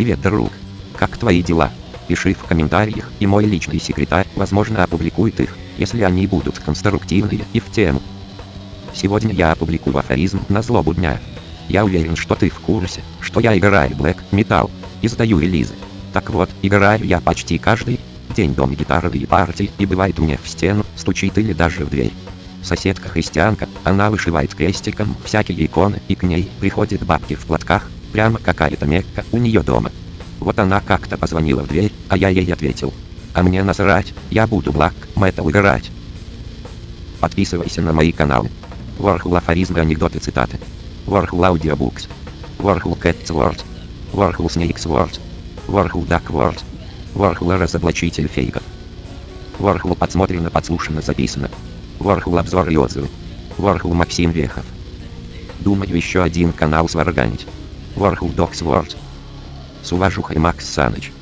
Привет, друг. Как твои дела? Пиши в комментариях, и мой личный секретарь, возможно, опубликует их, если они будут конструктивные и в тему. Сегодня я опубликую афоризм на злобу дня. Я уверен, что ты в курсе, что я играю Black Metal и сдаю релизы. Так вот, играю я почти каждый день дом гитаровые партии и бывает мне в стену, стучит или даже в дверь. Соседка христианка, она вышивает крестиком всякие иконы и к ней приходят бабки в платках, прямо какая-то мекка у нее дома. Вот она как-то позвонила в дверь, а я ей ответил. А мне насрать, я буду Black Metal играть. Подписывайся на мои каналы. Warhol афоризмы, анекдоты, цитаты. Warhol Audiobooks. Warhol Cats Words. Warhol Snakes Words. Warhol Duck Words. Warhol разоблачитель фейков. Warhol подсмотрено, подслушано, записано. Warhol обзор и отзывы. Warhol Максим Вехов. Думаю еще один канал сварганить. Warhol Docs Words. С уважухой Макс Саныч.